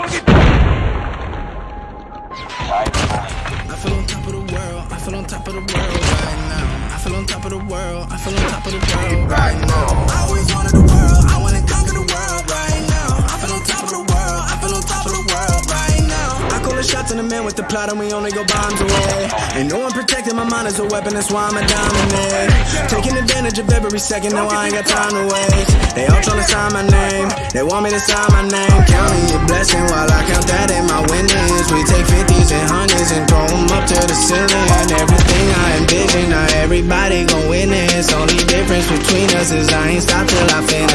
I feel on top of the world. I feel on top of the world right now. I feel on top of the world. I feel on top of the world right now. I always wanted the world. I wanna conquer the world right now. I feel on top of the world. I feel on top of the world right now. I call the shots in the man with the plot and we only go bombs away. Ain't no one protecting my mind as a weapon. That's why I'm a dominate. Taking advantage of every second. No, I ain't got time to waste. They all tryna sign my name. They want me to sign my name. Counting your blessing while I count that in my winnings. We take 50s and hundreds and throw 'em up to the ceiling. And everything I envision, now everybody gon' witness. Only difference between us is I ain't stop till I finish.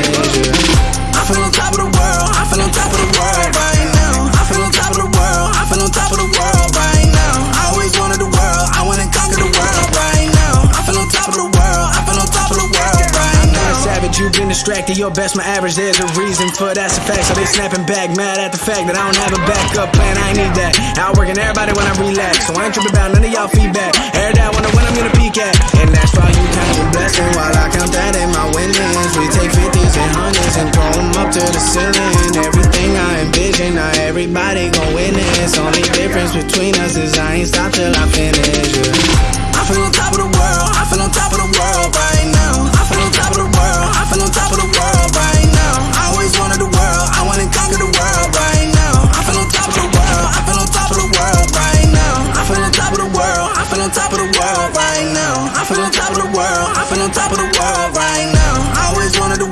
Savage, you've been distracted. Your best, my average. There's a reason for that's a fact. So they snapping back, mad at the fact that I don't have a backup plan. I need that. Outworking everybody when I relax. So I ain't tripping about none of y'all feedback. Day I wonder when I'm gonna peak at. And that's why you count your blessing while I count that in my winnings. We take 50s and hundreds and throw 'em up to the ceiling. Everything I envision, now everybody gon' witness. Only difference between us is I ain't stop till I finish. world right now. I feel on top of the world. I feel on top of the world right now. I always wanted to